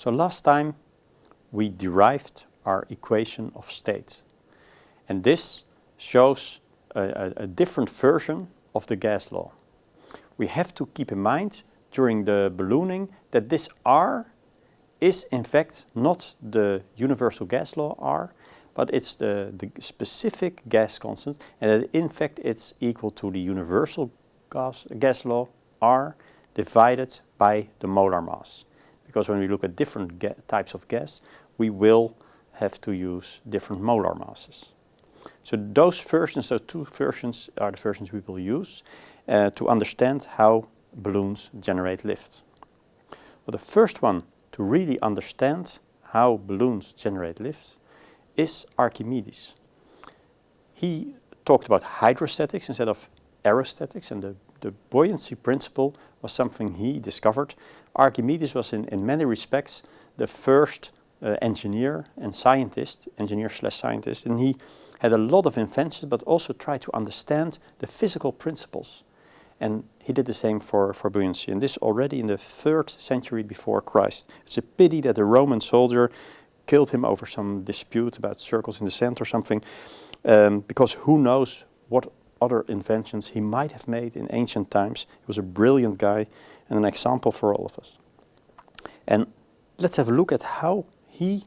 So last time we derived our equation of state. And this shows a, a, a different version of the gas law. We have to keep in mind during the ballooning that this R is in fact not the universal gas law R, but it's the, the specific gas constant and in fact it's equal to the universal gas, gas law R divided by the molar mass. Because when we look at different types of gas, we will have to use different molar masses. So those versions, those two versions are the versions we will use uh, to understand how balloons generate lift. Well, the first one to really understand how balloons generate lift is Archimedes. He talked about hydrostatics instead of aerostatics and the, the buoyancy principle was something he discovered. Archimedes was in, in many respects the first uh, engineer and scientist, engineer slash scientist, and he had a lot of inventions but also tried to understand the physical principles. And he did the same for, for buoyancy, and this already in the third century before Christ. It's a pity that a Roman soldier killed him over some dispute about circles in the sand or something, um, because who knows what other inventions he might have made in ancient times. He was a brilliant guy and an example for all of us. And let's have a look at how he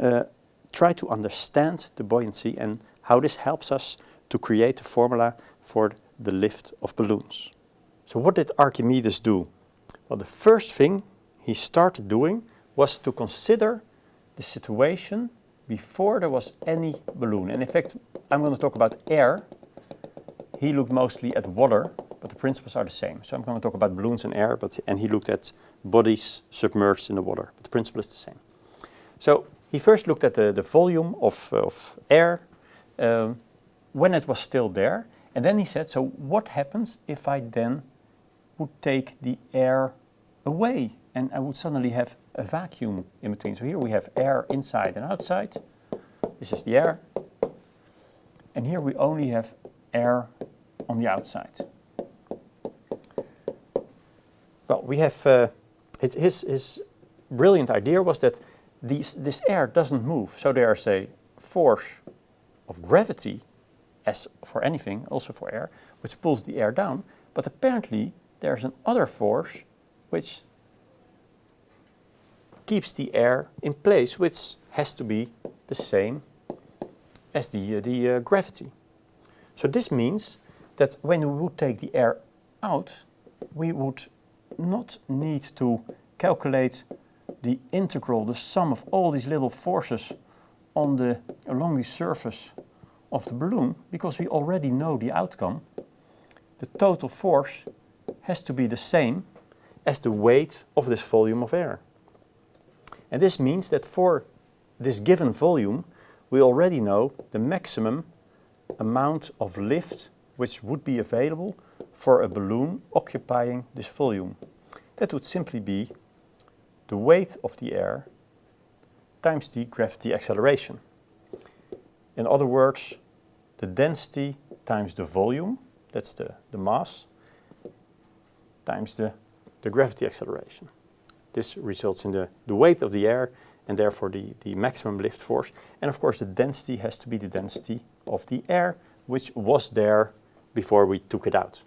uh, tried to understand the buoyancy and how this helps us to create a formula for the lift of balloons. So what did Archimedes do? Well, the first thing he started doing was to consider the situation before there was any balloon. And in fact, I'm going to talk about air he looked mostly at water, but the principles are the same. So I'm going to talk about balloons and air, but and he looked at bodies submerged in the water, but the principle is the same. So he first looked at the, the volume of, of air um, when it was still there, and then he said, so what happens if I then would take the air away and I would suddenly have a vacuum in between. So here we have air inside and outside. This is the air. And here we only have air on the outside. Well, we have, uh, his, his, his brilliant idea was that these, this air doesn't move. So there's a force of gravity, as for anything, also for air, which pulls the air down. But apparently there's another force which keeps the air in place, which has to be the same as the, uh, the uh, gravity. So this means that when we would take the air out, we would not need to calculate the integral, the sum of all these little forces on the, along the surface of the balloon, because we already know the outcome. The total force has to be the same as the weight of this volume of air. And this means that for this given volume, we already know the maximum amount of lift which would be available for a balloon occupying this volume. That would simply be the weight of the air times the gravity acceleration. In other words, the density times the volume, that's the, the mass, times the, the gravity acceleration. This results in the, the weight of the air and therefore the, the maximum lift force. And of course the density has to be the density of the air which was there before we took it out.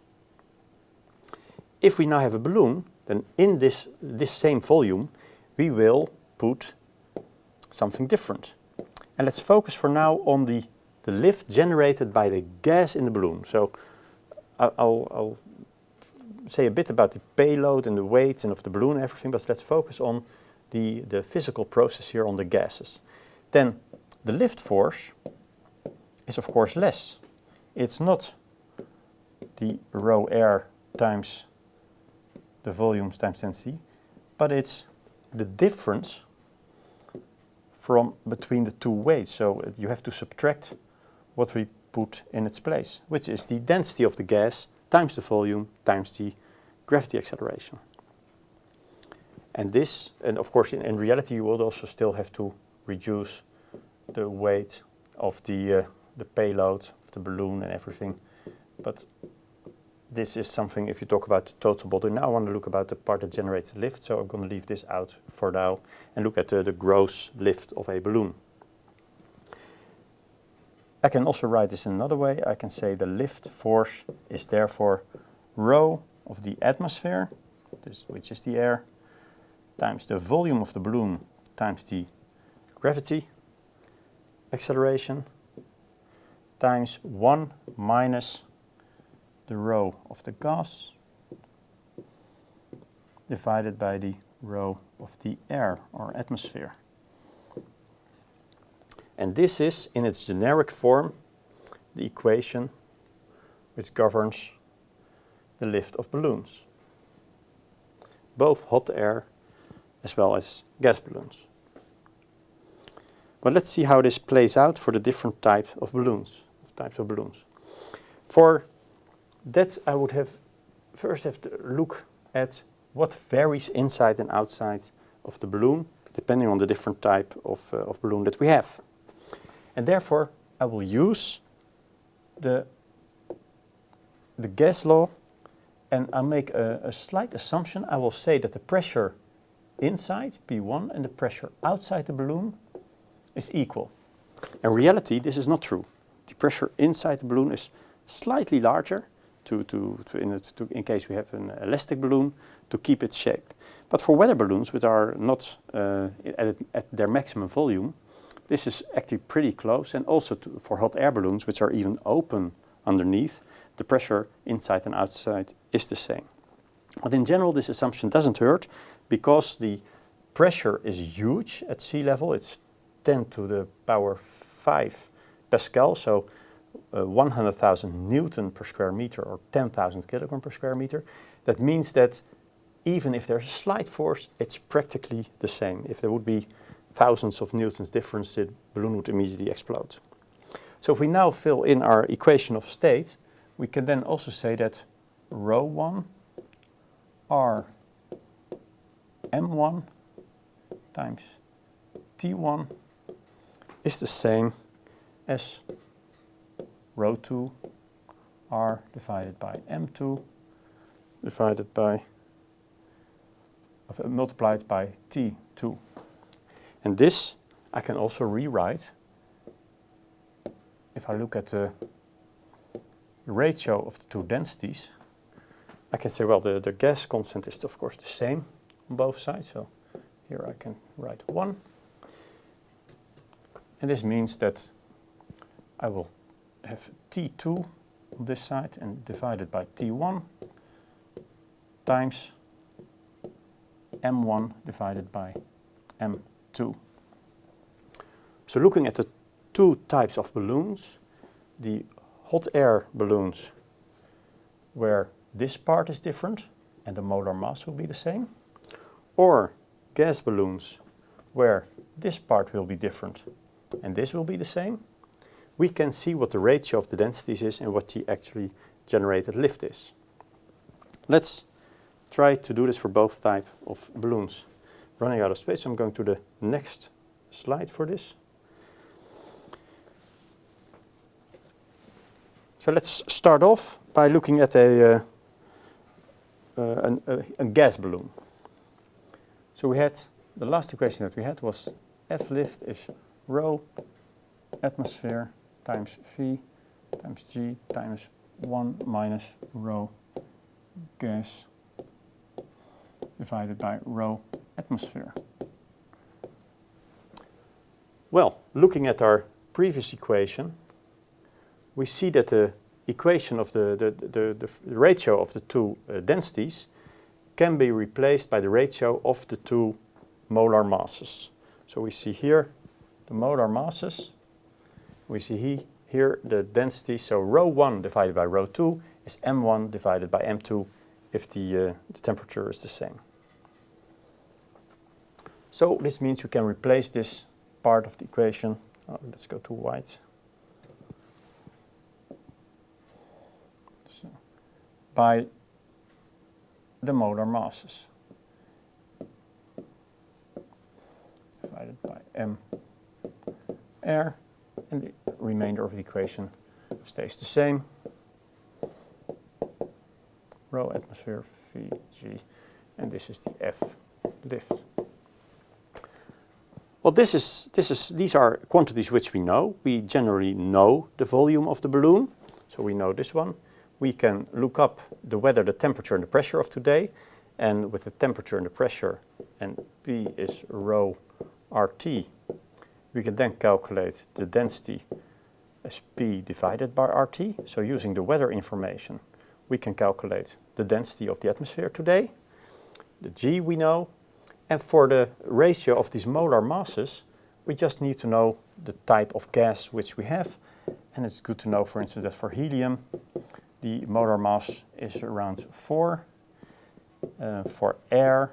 If we now have a balloon, then in this, this same volume we will put something different. And let's focus for now on the, the lift generated by the gas in the balloon. So I'll, I'll say a bit about the payload and the weight and of the balloon and everything, but let's focus on the, the physical process here on the gases. Then the lift force is of course less. It's not the rho air times the volumes times density, but it's the difference from between the two weights. So you have to subtract what we put in its place, which is the density of the gas times the volume times the gravity acceleration. And this, and of course in, in reality you would also still have to reduce the weight of the, uh, the payload of the balloon and everything. But this is something if you talk about the total body. Now I want to look about the part that generates the lift, so I'm going to leave this out for now and look at the, the gross lift of a balloon. I can also write this in another way. I can say the lift force is therefore rho of the atmosphere, this, which is the air, times the volume of the balloon times the gravity acceleration times 1 minus the rho of the gas divided by the rho of the air or atmosphere. And this is, in its generic form, the equation which governs the lift of balloons, both hot air as well as gas balloons. But let's see how this plays out for the different types of balloons, types of balloons. For that I would have first have to look at what varies inside and outside of the balloon, depending on the different type of, uh, of balloon that we have. And therefore, I will use the, the gas law and I'll make a, a slight assumption. I will say that the pressure inside, P1, and the pressure outside the balloon is equal. In reality, this is not true. The pressure inside the balloon is slightly larger to, to, to, in, to, in, case we have an elastic balloon to keep its shape. But for weather balloons which are not uh, at, at, their maximum volume, this is actually pretty close and also to, for hot air balloons which are even open underneath, the pressure inside and outside is the same. But in general this assumption doesn't hurt because the pressure is huge at sea level, it's 10 to the power 5 Pascal, so uh, 100,000 Newton per square meter or 10,000 kilogram per square meter. That means that even if there's a slight force, it's practically the same. If there would be thousands of newtons difference, the balloon would immediately explode. So if we now fill in our equation of state, we can then also say that rho 1 r m1 times t1 is the same as rho 2 r divided by m2 divided by uh, multiplied by t2. And this I can also rewrite if I look at the ratio of the two densities. I can say, well, the, the gas constant is of course the same on both sides. So here I can write 1. And this means that I will have T2 on this side and divided by T1 times M1 divided by M2. So looking at the two types of balloons, the hot air balloons where this part is different and the molar mass will be the same, or gas balloons where this part will be different and this will be the same, we can see what the ratio of the densities is and what the actually generated lift is. Let's try to do this for both type of balloons. Running out of space, I'm going to the next slide for this. So let's start off by looking at a, uh, uh, an, a, a gas balloon. So we had, the last equation that we had was F lift is rho atmosphere times V times G times 1 minus rho gas divided by rho atmosphere. Well, looking at our previous equation, we see that the equation of the, the, the, the ratio of the two uh, densities can be replaced by the ratio of the two molar masses. So we see here the molar masses. We see he, here the density, so rho 1 divided by rho 2 is m1 divided by m2 if the, uh, the temperature is the same. So this means we can replace this part of the equation. Oh, let's go to white. So, by the molar masses divided by m air and the remainder of the equation stays the same. rho atmosphere Vg, and this is the F lift. Well, this is, this is, these are quantities which we know. We generally know the volume of the balloon, so we know this one. We can look up the weather, the temperature and the pressure of today, and with the temperature and the pressure, and P is rho RT, we can then calculate the density as P divided by RT. So using the weather information, we can calculate the density of the atmosphere today. The G we know. And for the ratio of these molar masses, we just need to know the type of gas which we have. And it's good to know, for instance, that for helium, the molar mass is around 4. Uh, for air,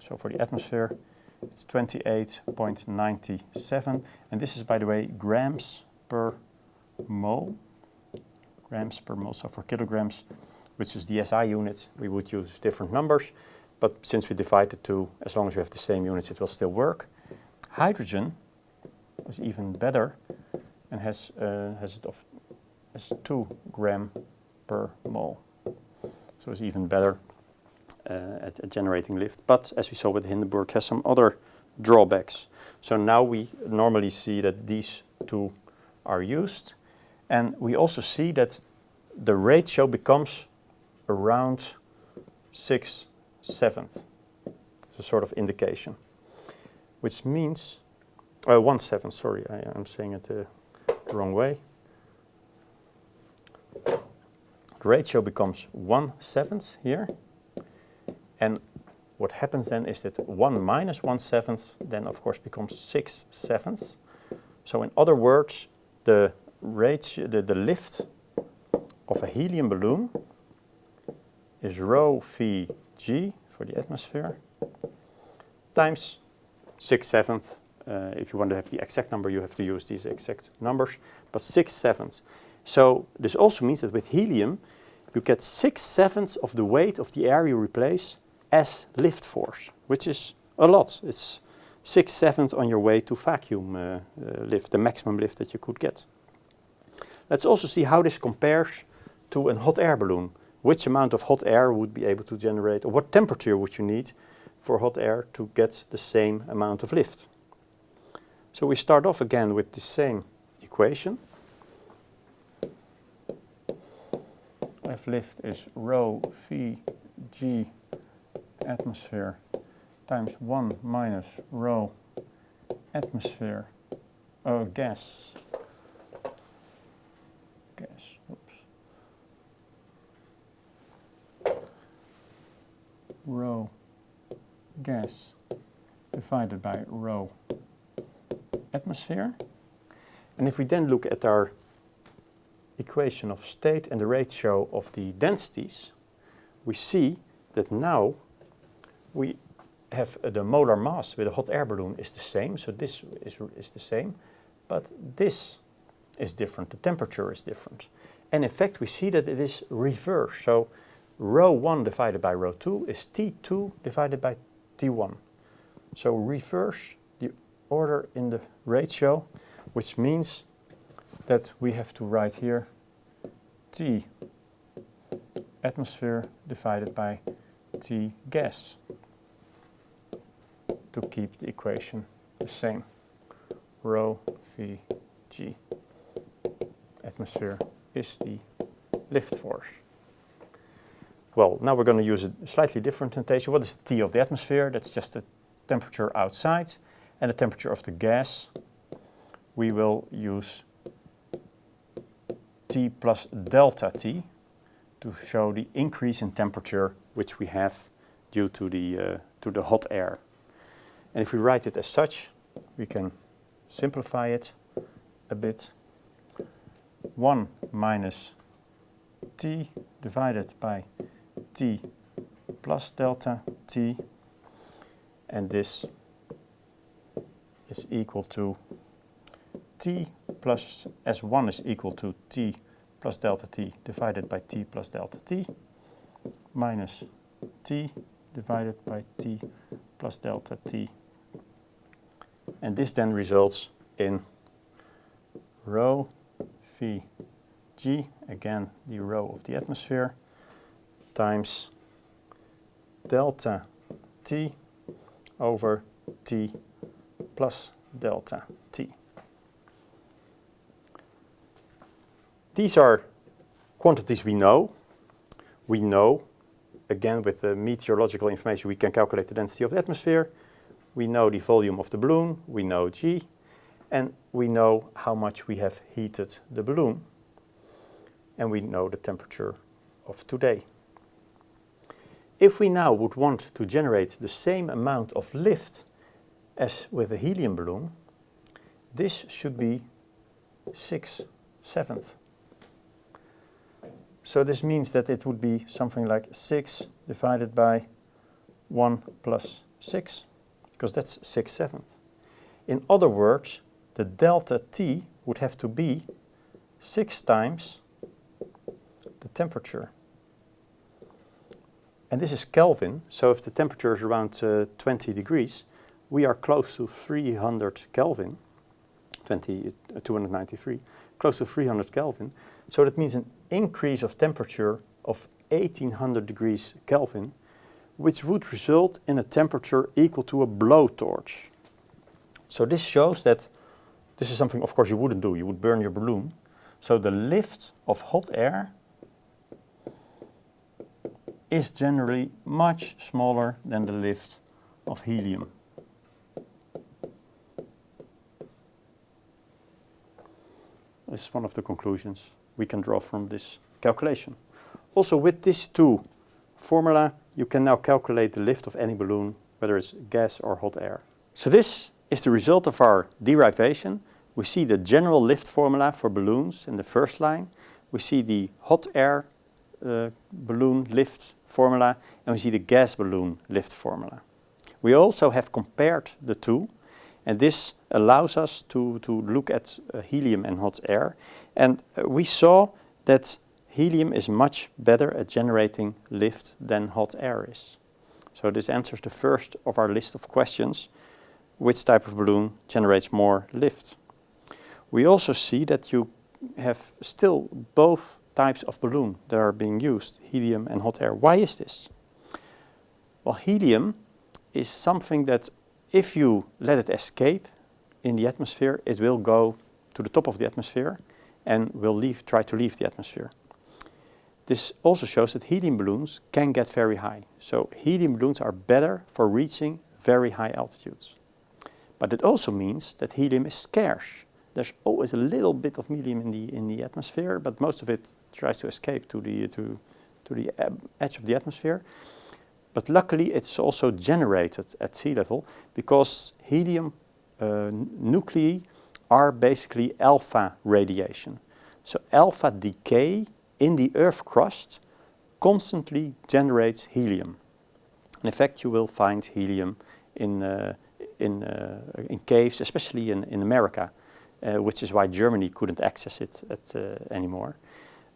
so for the atmosphere, it's 28.97. And this is, by the way, grams per mole. Grams per mole, so for kilograms, which is the SI unit, we would use different numbers. But since we divide the two, as long as we have the same units, it will still work. Hydrogen is even better and has, uh, has it of has 2 gram per mole. So it's even better at, at, generating lift. But as we saw with the Hindenburg, has some other drawbacks. So now we normally see that these two are used. And we also see that the ratio becomes around 6 seventh. It's a sort of indication. Which means, uh, 1 seventh, sorry, I, am saying it uh, the wrong way. The ratio becomes 1 seventh here. And what happens then is that 1 minus 1 seventh then of course becomes 6 sevenths. So in other words, the ratio, the, the lift of a helium balloon is rho v g for the atmosphere times 6 sevenths. Uh, if you want to have the exact number, you have to use these exact numbers, but 6 sevenths. So this also means that with helium, you get 6 sevenths of the weight of the air you replace as lift force, which is a lot. It's 6 sevenths on your way to vacuum uh, uh, lift, the maximum lift that you could get. Let's also see how this compares to a hot air balloon. Which amount of hot air would be able to generate, or what temperature would you need for hot air to get the same amount of lift? So we start off again with the same equation. F lift is rho v g atmosphere times 1 minus rho atmosphere uh, gas. Gas oops rho gas divided by rho atmosphere. And if we then look at our equation of state and the ratio of the densities we see that now we have uh, the molar mass with a hot air balloon is the same, so this is, is the same, but this is different, the temperature is different. And in fact, we see that it is reversed. So rho 1 divided by rho 2 is T2 divided by T1. So reverse the order in the ratio, which means that we have to write here T atmosphere divided by T gas to keep the equation the same. Rho V G. Atmosphere is the lift force. Well, now we're going to use a slightly different notation. What is the T of the atmosphere? That's just the temperature outside. And the temperature of the gas, we will use T plus delta T to show the increase in temperature which we have due to the, uh, to the hot air. And if we write it as such, we can simplify it a bit. 1 minus t divided by t plus delta t and this is equal to t plus S1 is equal to t plus delta t divided by t plus delta t minus t divided by t plus delta t. And this then results in rho v g, again the rho of the atmosphere, times delta T over T plus delta T. These are quantities we know. We know, again with the meteorological information, we can calculate the density of the atmosphere. We know the volume of the balloon, we know G, and we know how much we have heated the balloon. And we know the temperature of today. If we now would want to generate the same amount of lift as with a helium balloon, this should be 6 seventh. So this means that it would be something like 6 divided by 1 plus 6, because that's 6 seventh. In other words, the delta T would have to be 6 times the temperature. And this is Kelvin, so if the temperature is around uh, 20 degrees, we are close to 300 Kelvin, 20, uh, 293, close to 300 Kelvin. So that means an increase of temperature of 1800 degrees Kelvin, which would result in a temperature equal to a blowtorch. So this shows that this is something of course you wouldn't do, you would burn your balloon. So the lift of hot air is generally much smaller than the lift of helium. This is one of the conclusions we can draw from this calculation. Also with these two formula you can now calculate the lift of any balloon whether it's gas or hot air. So this is the result of our derivation. We see the general lift formula for balloons in the first line. We see the hot air uh, balloon lift formula and we see the gas balloon lift formula. We also have compared the two and this allows us to, to look at uh, helium and hot air and uh, we saw that helium is much better at generating lift than hot air is. So this answers the first of our list of questions, which type of balloon generates more lift. We also see that you have still both types of balloon that are being used, helium and hot air. Why is this? Well, helium is something that if you let it escape in the atmosphere, it will go to the top of the atmosphere and will leave, try to leave the atmosphere. This also shows that helium balloons can get very high. So helium balloons are better for reaching very high altitudes. But it also means that helium is scarce. There's always a little bit of helium in the, in the atmosphere, but most of it tries to escape to the, to, to the edge of the atmosphere. But luckily it's also generated at sea level because helium uh, nuclei are basically alpha radiation. So alpha decay in the earth crust constantly generates helium. in fact you will find helium in, uh, in, uh, in caves, especially in, in America uh, which is why Germany couldn't access it at, uh, anymore.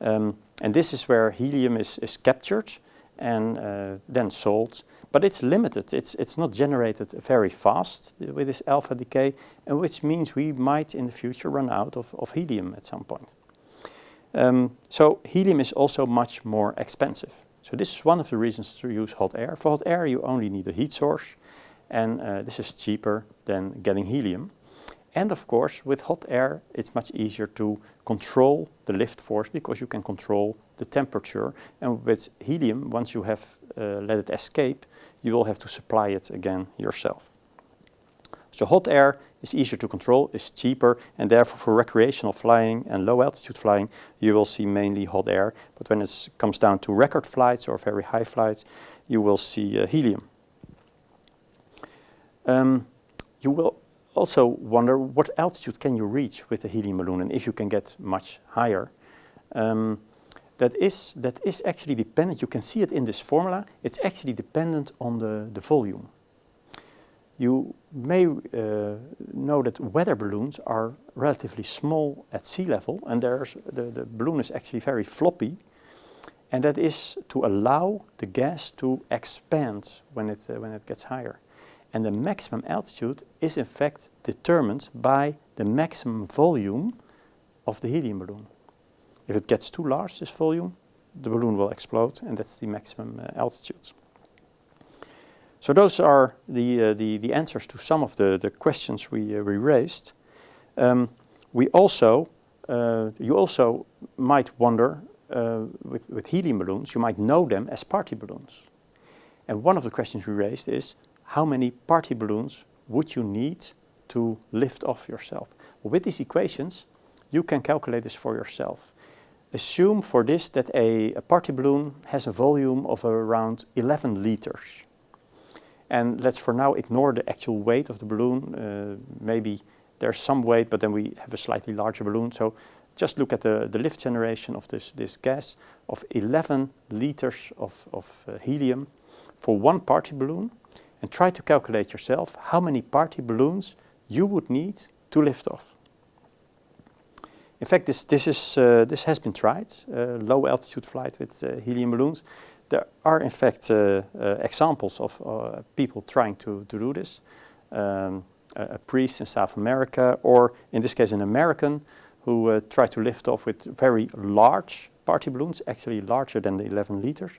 Um, and this is where helium is, is captured and uh, then sold. But it's limited, it's, it's not generated very fast with this alpha decay, and which means we might in the future run out of, of helium at some point. Um, so helium is also much more expensive. So this is one of the reasons to use hot air. For hot air you only need a heat source and uh, this is cheaper than getting helium. And of course, with hot air, it's much easier to control the lift force because you can control the temperature. And with helium, once you have uh, let it escape, you will have to supply it again yourself. So hot air is easier to control, is cheaper, and therefore for recreational flying and low altitude flying, you will see mainly hot air. But when it comes down to record flights or very high flights, you will see uh, helium. Um, you will also wonder what altitude can you reach with a helium balloon and if you can get much higher. Um, that is, that is actually dependent, you can see it in this formula, it's actually dependent on the, the volume. You may uh, know that weather balloons are relatively small at sea level and there's, the, the balloon is actually very floppy and that is to allow the gas to expand when it, uh, when it gets higher. And the maximum altitude is in fact determined by the maximum volume of the helium balloon. If it gets too large, this volume, the balloon will explode and that's the maximum uh, altitude. So those are the, uh, the, the answers to some of the, the questions we, uh, we raised. Um, we also, uh, you also might wonder uh, with, with helium balloons, you might know them as party balloons. And one of the questions we raised is, how many party balloons would you need to lift off yourself? Well, with these equations, you can calculate this for yourself. Assume for this that a, a party balloon has a volume of around 11 liters. And let's for now ignore the actual weight of the balloon. Uh, maybe there's some weight, but then we have a slightly larger balloon. So just look at the, the lift generation of this, this gas of 11 liters of, of uh, helium for one party balloon and try to calculate yourself how many party balloons you would need to lift off. In fact, this, this, is, uh, this has been tried, uh, low altitude flight with uh, helium balloons. There are in fact uh, uh, examples of uh, people trying to, to do this. Um, a, a, priest in South America or in this case an American who tried to lift off with very large party balloons, actually larger than the 11 liters.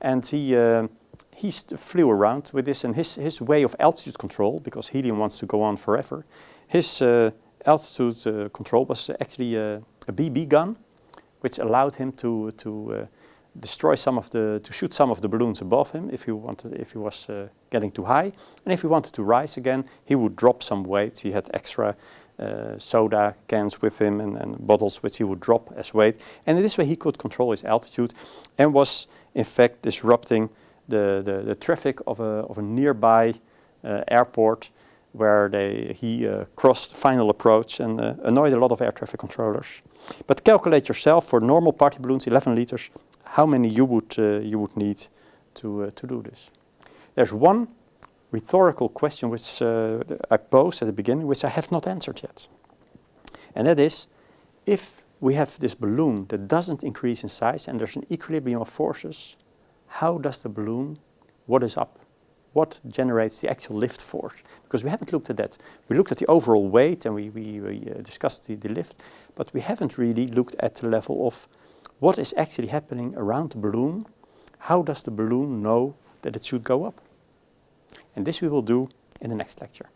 And he, uh, he flew around with this and his, his way of altitude control, because helium wants to go on forever, his uh, altitude uh, control was actually a, BB gun, which allowed him to, to destroy some of the, to shoot some of the balloons above him if he wanted, if he was uh, getting too high. And if he wanted to rise again, he would drop some weight. He had extra uh, soda cans with him and, and, bottles which he would drop as weight. And in this way he could control his altitude and was in fact disrupting the, the, the traffic of a, of a nearby uh, airport where they, he uh, crossed final approach and uh, annoyed a lot of air traffic controllers. But calculate yourself for normal party balloons, 11 liters, how many you would, uh, you would need to, uh, to do this. There's one rhetorical question which uh, I posed at the beginning, which I have not answered yet. And that is, if we have this balloon that doesn't increase in size and there's an equilibrium of forces, how does the balloon, what is up? What generates the actual lift force? Because we haven't looked at that. We looked at the overall weight and we, we, we discussed the, the lift, but we haven't really looked at the level of what is actually happening around the balloon. How does the balloon know that it should go up? And this we will do in the next lecture.